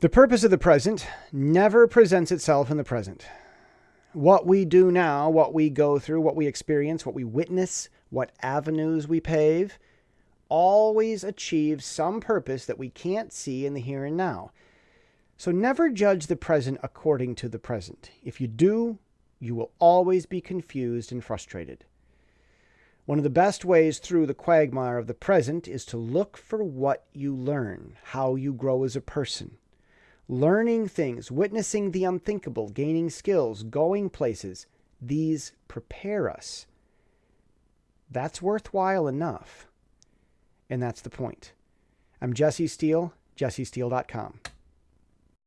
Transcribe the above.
The purpose of the present never presents itself in the present. What we do now, what we go through, what we experience, what we witness, what avenues we pave, always achieves some purpose that we can't see in the here and now. So never judge the present according to the present. If you do, you will always be confused and frustrated. One of the best ways through the quagmire of the present is to look for what you learn, how you grow as a person. Learning things, witnessing the unthinkable, gaining skills, going places, these prepare us. That's worthwhile enough. And that's the point. I'm Jesse Steele, jessesteele.com.